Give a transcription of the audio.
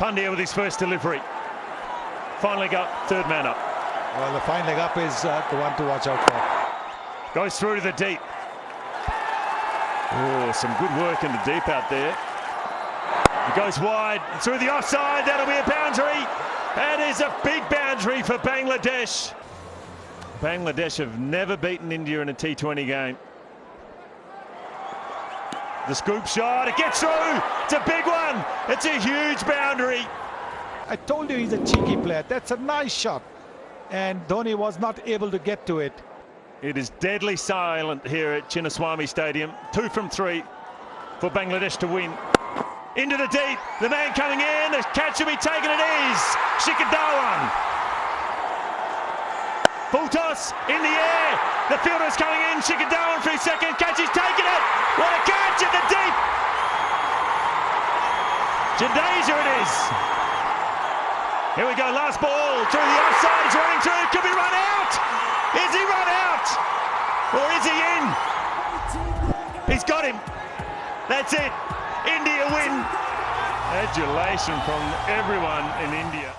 Pandya with his first delivery. Finally got third man up. Well, the fine leg up is uh, the one to watch out for. Goes through to the deep. Oh, some good work in the deep out there. It goes wide, through the offside, that'll be a boundary. That is a big boundary for Bangladesh. Bangladesh have never beaten India in a T20 game. The scoop shot, it gets through. It's a big one. It's a huge boundary. I told you he's a cheeky player. That's a nice shot. And Dhoni was not able to get to it. It is deadly silent here at Chinnaswamy Stadium. Two from three for Bangladesh to win. Into the deep, the man coming in, the catch will be taken, it is Shikhar Dhawan. Full toss in the air, the fielder's coming in, Shikhar Dhawan for his second catch, he's taken it. Jadeja it is. Here we go, last ball through the offside, he's running through, could be run out. Is he run out? Or is he in? He's got him. That's it. India win. Adulation from everyone in India.